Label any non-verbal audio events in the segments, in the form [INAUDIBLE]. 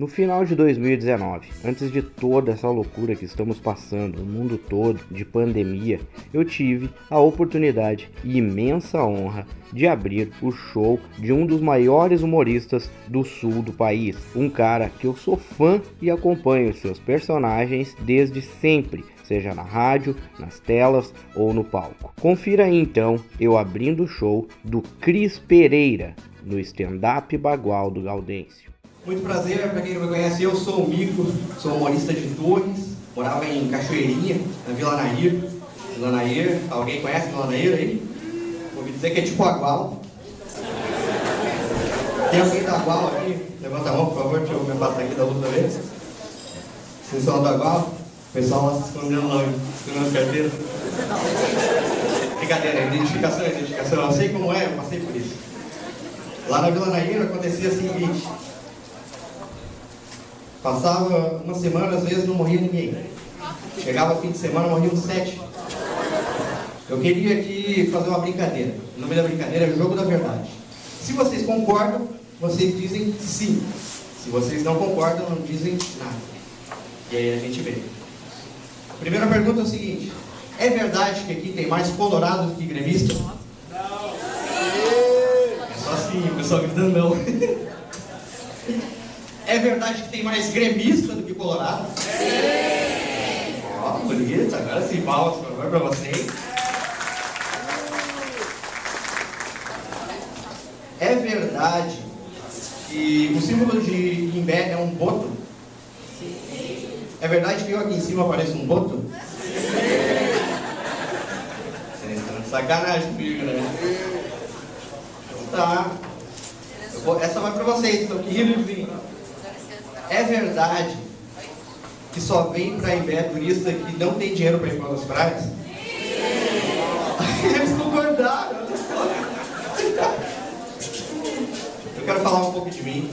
No final de 2019, antes de toda essa loucura que estamos passando, o mundo todo, de pandemia, eu tive a oportunidade e imensa honra de abrir o show de um dos maiores humoristas do sul do país. Um cara que eu sou fã e acompanho seus personagens desde sempre, seja na rádio, nas telas ou no palco. Confira aí então eu abrindo o show do Cris Pereira no stand-up Bagual do Gaudêncio. Muito prazer, para quem não me conhece, eu sou o Mico, sou humorista de Torres, morava em Cachoeirinha, na Vila Nair. Vila Nair, alguém conhece Vila Nair aí? Ouvi dizer que é tipo Agual. Tem alguém da Agual aqui? Levanta a mão, por favor, deixa eu me passar aqui da da vez. Vocês são da Agual? O pessoal lá se escondendo lá, escondendo carteira. Brincadeira, identificação, identificação. Eu sei como é, eu passei por isso. Lá na Vila Nair acontecia o seguinte. Passava uma semana, às vezes não morria ninguém. Chegava fim de semana, morriam sete. Eu queria aqui fazer uma brincadeira. O nome da brincadeira é Jogo da Verdade. Se vocês concordam, vocês dizem sim. Se vocês não concordam, não dizem nada. E aí a gente vê. A primeira pergunta é o seguinte. É verdade que aqui tem mais colorados que gremistas? Não. É só assim, o pessoal gritando não. [LAUGHS] É verdade que tem mais gremista do que colorado? Sim! Ó, oh, bonito. Agora sim, palmas, por favor, para vocês. É verdade que o símbolo de Imbé é um boto? Sim. É verdade que eu aqui em cima pareço um boto? Sim. Vocês estão de sacanagem comigo, né? Então tá. Vou, essa vai para vocês, estão aqui rindo. É verdade que só vem para Imbé turista que não tem dinheiro para ir para as praias? [LAUGHS] Eles concordaram. Eu quero falar um pouco de mim.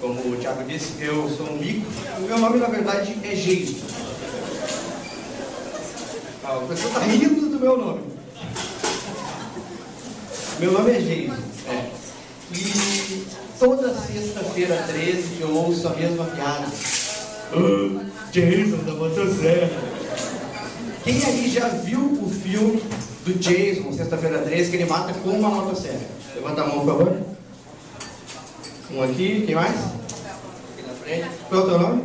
Como o Thiago disse, eu sou um mico. O meu nome, na verdade, é Geiso. Ah, o pessoal está rindo do meu nome. Meu nome é Geiso. É. E toda sexta-feira 13 eu ouço a mesma piada. Oh, Jason da motosserra. Quem aí já viu o filme do Jason, sexta-feira 13, que ele mata com uma motosserra? Levanta a mão, por favor. Um aqui, quem mais? Aqui na frente. Qual é o teu nome?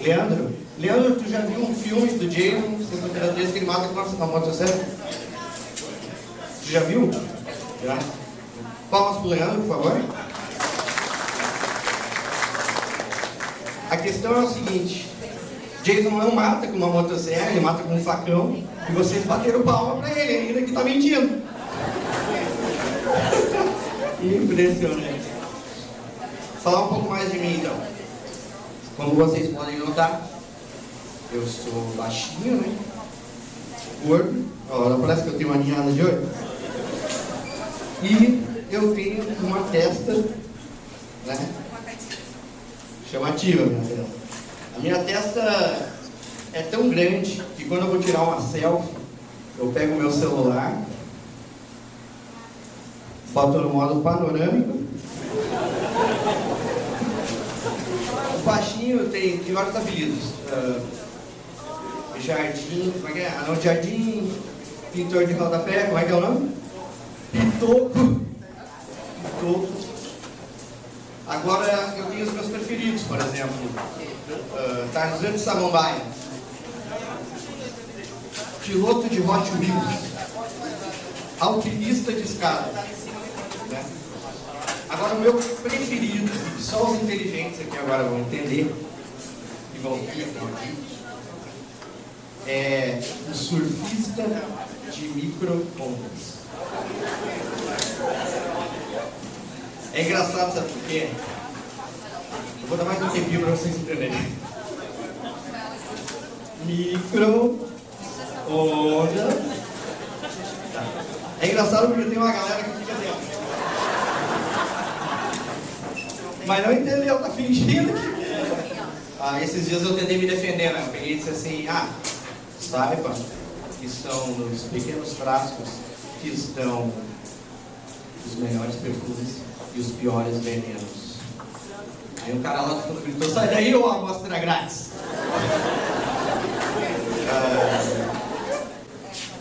Leandro. Leandro, tu já viu um filme do Jason, sexta-feira 13, que ele mata com uma motosserra? Tu já viu? Já. Palmas pro Leandro, por favor. A questão é o seguinte, Jason não mata com uma motosserra, ele mata com um facão, e vocês bateram palma pra ele, ainda que tá mentindo. [LAUGHS] Impressionante. Falar um pouco mais de mim então. Como vocês podem notar, eu sou baixinho, né? Gordo. Olha, parece que eu tenho uma ninhada de olho. E eu tenho uma testa, né? Chamativa, minha testa. A minha testa é tão grande que quando eu vou tirar uma selfie, eu pego o meu celular, boto no modo panorâmico. O baixinho tem, tem vários apelidos. Uh, jardim, como é que é? Anão de jardim, pintor de rodapé, como é que é o nome? Pitoco. Pitoco. Agora eu tenho os meus preferidos, por exemplo, uh, Tarzan de Samambaia, piloto de Hot Wheels, alpinista de escada. Né? Agora o meu preferido, só os inteligentes aqui agora vão entender e vão rir é o surfista de micro-ondas. É engraçado, sabe por quê? Eu vou dar mais um tempinho para vocês entenderem. Micro, onda. Tá. É engraçado porque tem uma galera que fica dentro. Mas não entendeu, tá fingindo que... Ah, esses dias eu tentei me defender, né? Eu peguei e disse assim, ah, saiba que são nos pequenos frascos que estão os melhores perfumes e os piores venenos. Aí o cara lá gritou, sai daí ou a amostra grátis? Ah,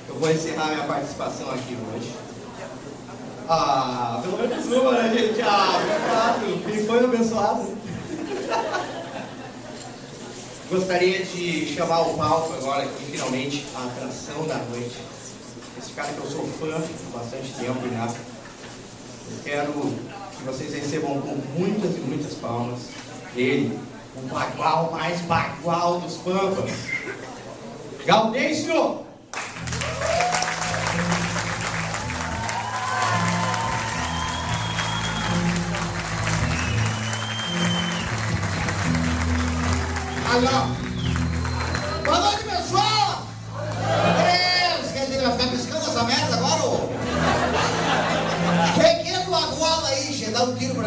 eu vou encerrar minha participação aqui hoje. Ah, pelo menos uma, né, gente? Ah, obrigado. Quem foi abençoado? Gostaria de chamar o palco agora aqui, finalmente, a atração da noite. Esse cara que eu sou fã há bastante tempo já. Eu quero que vocês recebam com muitas e muitas palmas ele, o bagual mais bagual dos Pampas. Gaudêncio! Alô? Boa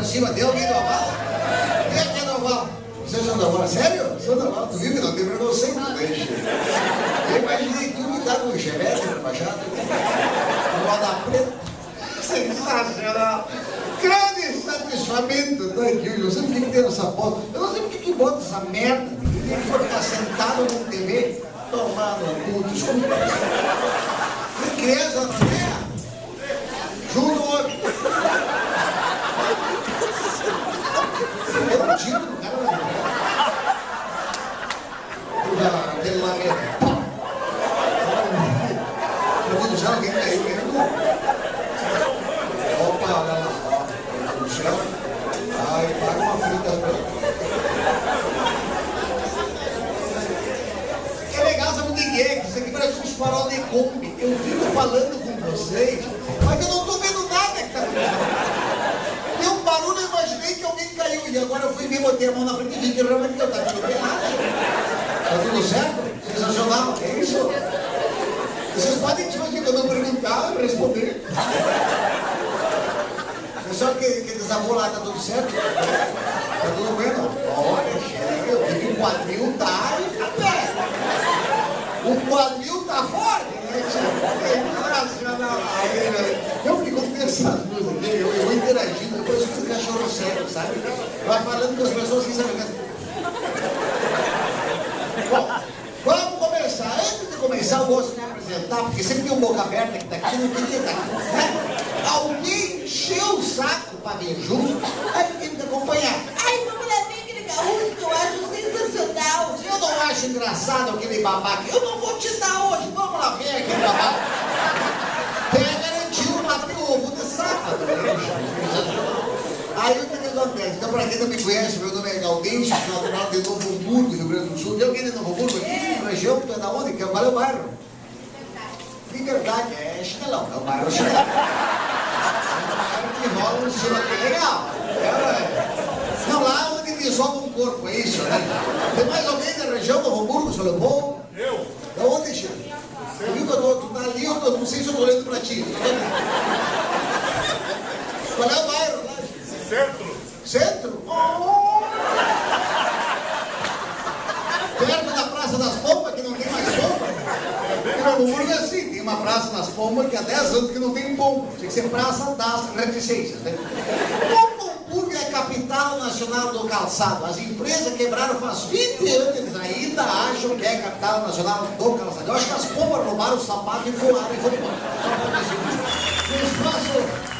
pra cima, deu alguém do? Quem é que é do Aguala? Vocês são do Aguala? Sério? Aguala? Tu viu que não tem preconceito, che? Eu imaginei tu que tá com chevette na fachada, roda preta. Sensacional! Grande satisfamento tá aqui. Eu não sei por que tem essa foto. Eu não sei por que bota essa merda. Tem que ficar sentado na TV, tomando cu, desculpa. Que criança não é? Junto o outro. Eu tiro do cara na minha. Aquele lá mesmo. Meu Deus do céu, alguém caiu mesmo. Opa, olha lá. ó. No chão. Ai, paga uma frita pra É legal, sabe o que é? Que isso aqui parece uns farol de Kombi. Eu fico falando com vocês, mas eu não tô vendo nada que tá acontecendo. Deu um barulho, eu imaginei que alguém caiu. E agora eu fui ver, botei a mão na frente e vi que realmente eu tava tudo errado. Tá tudo certo? Sensacional. É isso? Vocês podem, tipo assim, quando eu perguntar, responder. Pessoal que, que desabou lá, tá tudo certo? Tá tudo bem, não? Olha, chefe, eu vi que o quadril tá pé. O quadril tá forte, né? Sensacional. Aí, né? Eu fico com essas aqui, eu, eu interagindo, depois eu fico cachorro sério, sabe? Vai falando com as pessoas que sabem. Bom, vamos começar. Antes de começar, eu gosto de me apresentar, porque sempre tem um boca aberta que tá aqui, não queria estar aqui. Né? Alguém encheu o saco pra vir junto, aí tem que acompanhar. Ai, vamos lá ver aquele gaúcho que eu acho sensacional. Eu não acho engraçado aquele babaca. Eu não vou te dar hoje. Vamos lá ver aquele babaca. Pega, garantiu o mato o ovo de sábado. Aí o que que acontece? Então, pra quem não me conhece, meu nome é Gaudêncio, natural de Novo Hamburgo, Rio Grande do Sul. Tem alguém de Novo Hamburgo aqui? Região, tu é da onde? Que é é o bairro? Liberdade, é chinelão, é o bairro chinelão. É um bairro que rola um estilo legal. É, é. Não, lá onde desova um corpo, é isso, né? Tem mais alguém da região do Hamburgo, seu Leopoldo? Eu? Da onde, Chico? Tu viu que eu tô, tu tá ali, eu tô, não sei se eu tô olhando pra ti. Tu tá vendo? Qual é o bairro lá? Centro? Centro? Oh! Perto da Praça das Pompas, que não tem mais pompa. Em Novo Hamburgo é assim, tem uma Praça que há 10 anos que não tem pompa. Tinha que ser Praça das Reticências, né? Hamburgo é capital nacional do calçado. As empresas quebraram faz 20 anos, ainda acham que é capital nacional do calçado. Eu acho que as pompas roubaram o sapato e voaram e foram embora. No espaço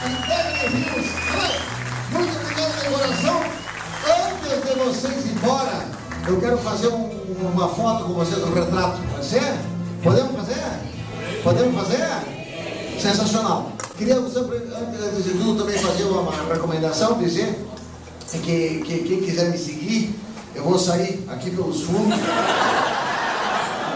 de Rios. Muito obrigado de coração. Antes de vocês ir embora, eu quero fazer um- uma foto com vocês, um retrato. Pode ser? Podemos fazer? Podemos fazer? Sensacional. Queria antes de tudo, também fazer uma, recomendação, dizer que, que quem quiser me seguir, eu vou sair aqui pelos fundos.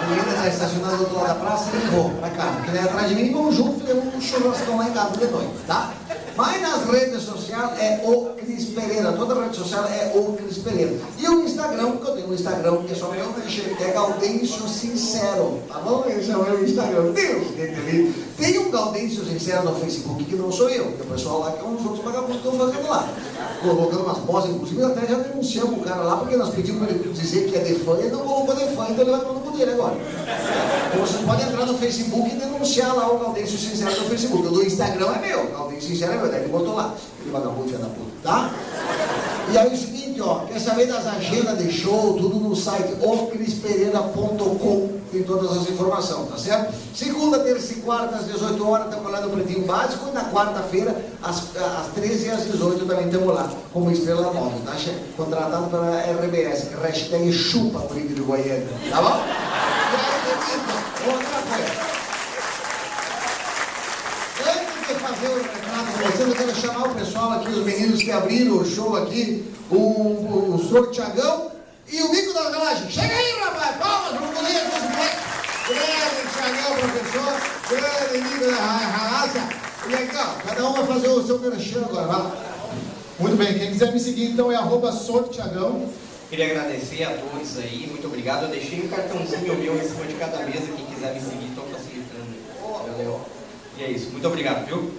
A menina está estacionada do outro lado da praça e vou pra cá. Porque vem atrás de mim, vamos junto fazer um churrascão lá em casa de noite, tá? Mas nas redes sociais é o Cris Pereira. Toda rede social é o Cris Pereira. E o Instagram, porque eu tenho um Instagram que é só meu, que é Gaudêncio Sincero. Tá bom? Esse é o meu Instagram. Deus, que delícia. Tem um Gaudêncio Sincero no Facebook que não sou eu. Tem o pessoal lá que é uns outros vagabundos que estão fazendo lá. Colocando umas poses, inclusive até já denunciamos o cara lá, porque nós pedimos para ele dizer que é de fã e ele não colocou de fã, então ele vai para o poder agora. Então você pode entrar no Facebook e denunciar lá o Gaudêncio Sincero no Facebook. O do Instagram é meu, Gaudêncio Sincero é meu, daí ele botou lá. Aquele vagabundo filho da puta, tá? E aí é o seguinte, seguinte, ó, quer saber das agendas de show, tudo no site ocrispereira.com, tem todas as informações, tá certo? Segunda, terça e quarta, às 18 horas, estamos lá no Pretinho Básico, e na quarta-feira, às, às 13 e às 18 também estamos lá, como Estrela Móvel, tá? Contratado pela RBS, hashtag chupa o de Goiânia, tá bom? E aí. Antes de fazer o recado com eu quero chamar o pessoal aqui, os meninos que abriram o show aqui, o, o, o Sr. Tiagão e o Mico da Garagem. Chega aí, rapaz! Palmas para o goleiro dos moleques! Grande Tiagão, professor! Grande Mico da Raça! Ó, cada um vai fazer o seu merchan agora, vai. Muito bem, quem quiser me seguir então é arroba Tiagão. Queria agradecer a todos aí, muito obrigado. Eu deixei um cartãozinho meu em cima de cada mesa, quem quiser me seguir, estou facilitando. Valeu. E é isso, muito obrigado, viu?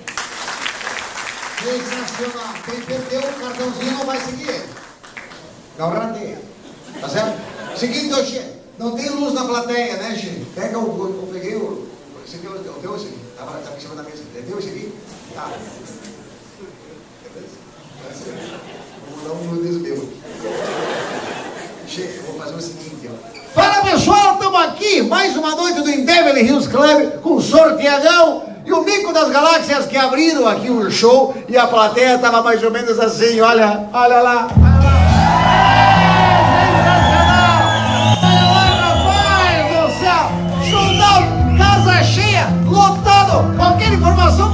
Sensacional. Quem perdeu o cartãozinho não vai seguir. Rateia. Tá certo? Seguinte, ô Xê, não tem luz na plateia, né, Xê? Pega o. Eu peguei o. Aqui é o teu, esse aqui. Tava, tava em cima da mesa. Teu esse aqui? Tá. Vou dar um nudez meu. Eu vou fazer o seguinte, ó. Fala pessoal, estamos aqui, mais uma noite do Beverly Hills Club com Sorteagão e o Mico das Galáxias que abriram aqui o show e a plateia estava mais ou menos assim, olha, olha lá, información.